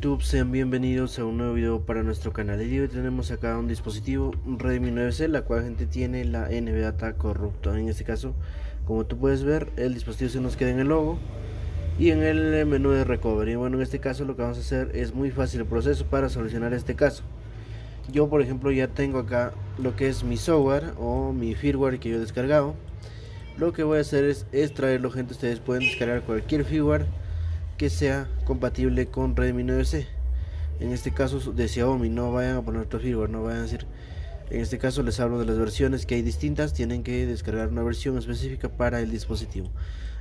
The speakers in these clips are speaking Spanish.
YouTube? Sean bienvenidos a un nuevo video para nuestro canal. Y hoy tenemos acá un dispositivo Redmi 9C, la cual gente tiene la NVData corrupto. En este caso, como tú puedes ver, el dispositivo se nos queda en el logo y en el menú de recovery. Bueno, en este caso lo que vamos a hacer es muy fácil el proceso para solucionar este caso. Yo, por ejemplo, ya tengo acá lo que es mi software o mi firmware que yo he descargado. Lo que voy a hacer es extraerlo, gente. Ustedes pueden descargar cualquier firmware que sea compatible con Redmi 9C. En este caso de Xiaomi, no vayan a poner otro firmware, no vayan a decir. En este caso les hablo de las versiones que hay distintas, tienen que descargar una versión específica para el dispositivo.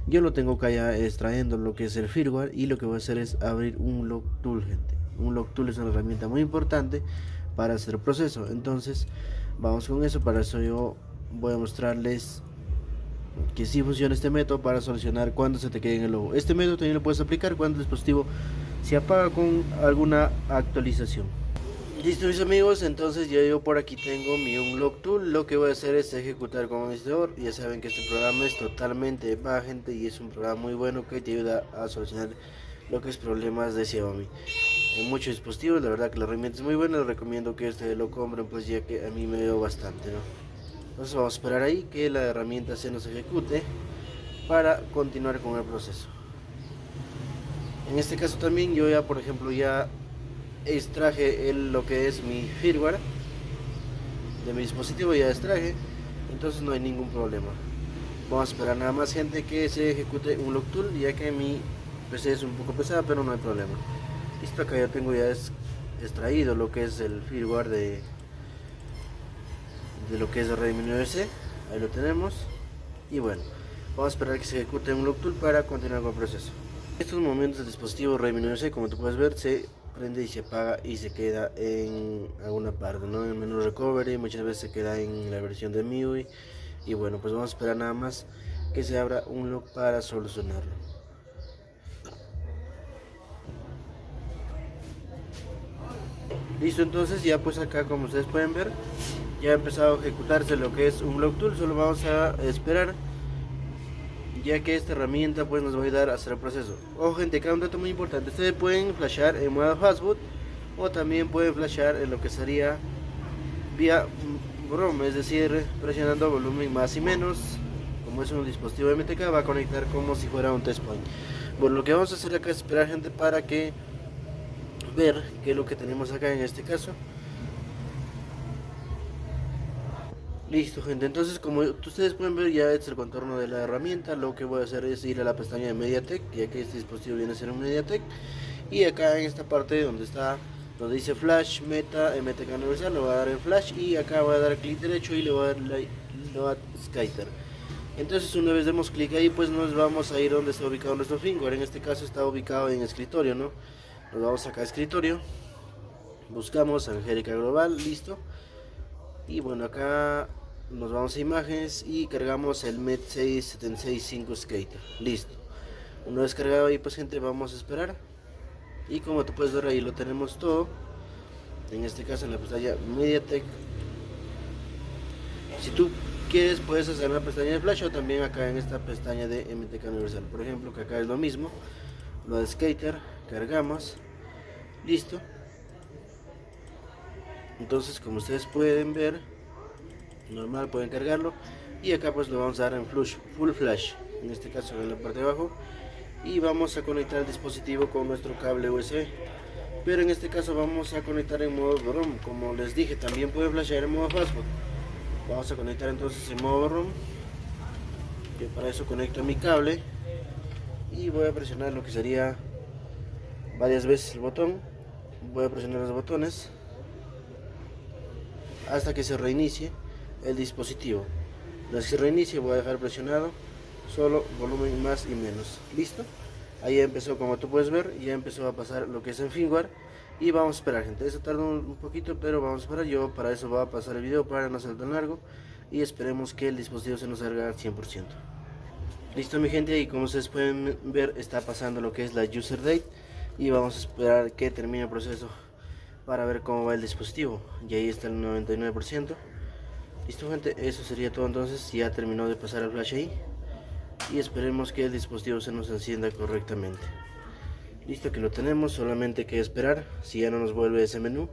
Yo lo tengo acá ya extrayendo lo que es el firmware y lo que voy a hacer es abrir un log tool, gente. Un log tool es una herramienta muy importante para hacer proceso. Entonces, vamos con eso. Para eso yo voy a mostrarles que si funciona este método para solucionar cuando se te quede en el logo. Este método también lo puedes aplicar cuando el dispositivo se apaga con alguna actualización. Listo mis amigos, entonces ya yo por aquí tengo mi Unlock Tool, lo que voy a hacer es ejecutar como administrador, ya saben que este programa es totalmente gente y es un programa muy bueno que te ayuda a solucionar lo que es problemas de Xiaomi en muchos dispositivos, la verdad que la herramienta es muy buena, les recomiendo que este lo compren pues ya que a mí me dio bastante, ¿no? Entonces vamos a esperar ahí que la herramienta se nos ejecute para continuar con el proceso. En este caso también yo ya por ejemplo ya extraje el, lo que es mi firmware de mi dispositivo, ya extraje, entonces no hay ningún problema. Vamos a esperar nada más gente que se ejecute un lock tool ya que mi PC es un poco pesada pero no hay problema. Listo, acá ya tengo ya extraído lo que es el firmware de de lo que es 9C ahí lo tenemos. Y bueno vamos a esperar que se ejecute un lock tool para continuar con el proceso. En estos momentos el dispositivo 9C como tú puedes ver se prende y se apaga y se queda en alguna parte ¿no? en el menú recovery muchas veces se queda en la versión de MIUI. Y bueno pues vamos a esperar nada más que se abra un lock para solucionarlo. Listo entonces ya pues acá como ustedes pueden ver ya ha empezado a ejecutarse lo que es un block tool solo vamos a esperar ya que esta herramienta pues nos va a ayudar a hacer el proceso. Ojo gente acá un dato muy importante ustedes pueden flashar en modo fastboot o también pueden flashar en lo que sería vía ROM es decir presionando volumen más y menos como es un dispositivo MTK va a conectar como si fuera un test point. Bueno lo que vamos a hacer acá es esperar gente para que ver qué es lo que tenemos acá en este caso Listo gente, entonces como ustedes pueden ver ya es el contorno de la herramienta. Lo que voy a hacer es ir a la pestaña de MediaTek Ya que este dispositivo viene a ser un MediaTek. Y acá en esta parte donde está donde dice Flash, Meta, MTK Universal Lo voy a dar en Flash. Y acá voy a dar clic derecho y le voy a dar Skyter. Entonces una vez demos clic ahí pues nos vamos a ir donde está ubicado nuestro firmware. En este caso está ubicado en escritorio ¿no? Nos vamos acá a escritorio. Buscamos Angélica Global, listo. Y bueno acá nos vamos a imágenes y cargamos el MET 6765 Skater. Listo. Una vez cargado ahí pues gente vamos a esperar. Y como te puedes ver ahí lo tenemos todo. En este caso en la pestaña MediaTek. Si tú quieres puedes hacer una pestaña de flash o también acá en esta pestaña de MTK Universal. Por ejemplo que acá es lo mismo. Lo de Skater cargamos. Listo. Entonces como ustedes pueden ver normal pueden cargarlo. Y acá pues lo vamos a dar en flush, full flash en este caso en la parte de abajo. Y vamos a conectar el dispositivo con nuestro cable USB pero en este caso vamos a conectar en modo ROM. Como les dije también puede flashear en modo fastboot vamos a conectar entonces en modo ROM que para eso conecto mi cable. Y voy a presionar lo que sería varias veces el botón. Voy a presionar los botones hasta que se reinicie el dispositivo. Una se reinicie voy a dejar presionado solo volumen más y menos. ¿Listo? Ahí empezó, como tú puedes ver, ya empezó a pasar lo que es en firmware. Y vamos a esperar, gente. Eso tarda un poquito, pero vamos a esperar. Yo para eso voy a pasar el video para no ser tan largo. Y esperemos que el dispositivo se nos salga al 100%. Listo mi gente, y como ustedes pueden ver, está pasando lo que es la user date. Y vamos a esperar que termine el proceso para ver cómo va el dispositivo. Y ahí está el 99%. Listo gente, eso sería todo entonces, ya terminó de pasar el flash ahí. Y esperemos que el dispositivo se nos encienda correctamente. listo que lo tenemos solamente que esperar si ya no nos vuelve ese menú.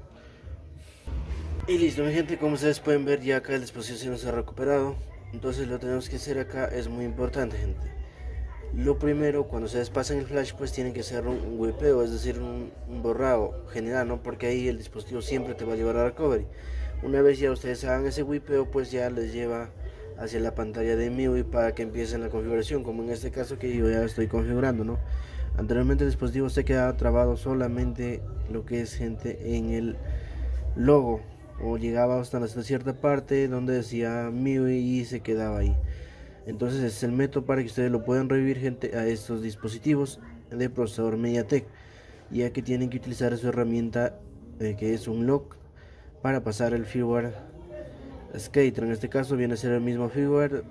Y listo mi gente como ustedes pueden ver ya acá el dispositivo se nos ha recuperado. Entonces lo tenemos que hacer acá es muy importante gente. Lo primero cuando se despasan el flash pues tienen que hacer un, wipeo es decir un, borrado general no porque ahí el dispositivo siempre te va a llevar a recovery una vez ya ustedes hagan ese wipeo pues ya les lleva hacia la pantalla de MIUI para que empiecen la configuración como en este caso que yo ya estoy configurando no anteriormente el dispositivo se quedaba trabado solamente lo que es gente en el logo o llegaba hasta cierta parte donde decía MIUI y se quedaba ahí. Entonces es el método para que ustedes lo puedan revivir gente a estos dispositivos de procesador MediaTek ya que tienen que utilizar su herramienta eh, que es un lock para pasar el firmware Skater en este caso viene a ser el mismo firmware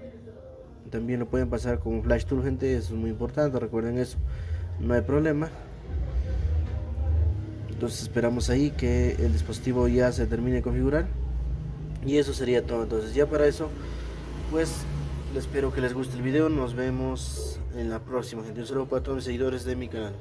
también lo pueden pasar con flash tool gente eso es muy importante recuerden eso. No hay problema. Entonces esperamos ahí que el dispositivo ya se termine de configurar. Y eso sería todo. Entonces ya para eso pues espero que les guste el video. Nos vemos en la próxima gente. Un saludo para todos los seguidores de mi canal